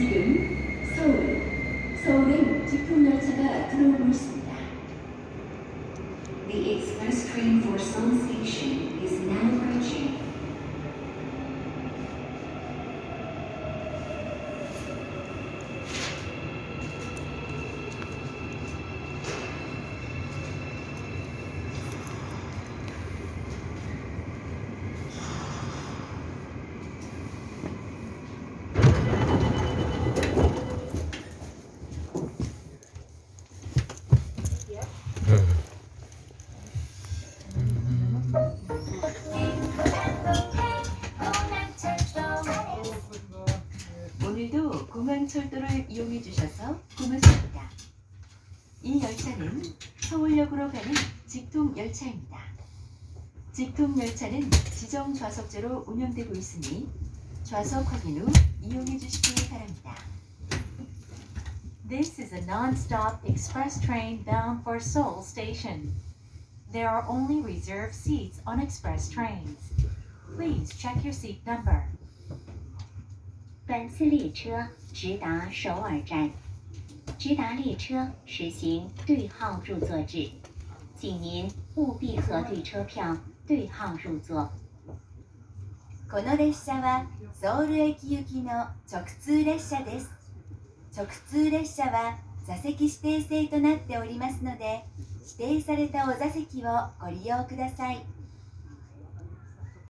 지금 서울, 서울행 직통열차가 들어오고 있습니다. The express train for Seoul Station is now approaching. 오늘도 공항철도를 이용해 주셔서 고맙습니다. 이 열차는 서울역으로 가는 직통 열차입니다. 직통 열차는 지정 좌석제로 운영되고 있으니 좌석 확인 후 이용해 주시기 바랍니다. This is a non-stop express train bound for Seoul Station. There are only reserved seats on express trains. Please check your seat number. 本次列车直达首尔站，直达列车实行对号入座制，请您务必核对车票，对号入座。この列車はソウル駅行きの直通列車です。直通列車は座席指定制となっておりますので、指定されたお座席をご利用ください。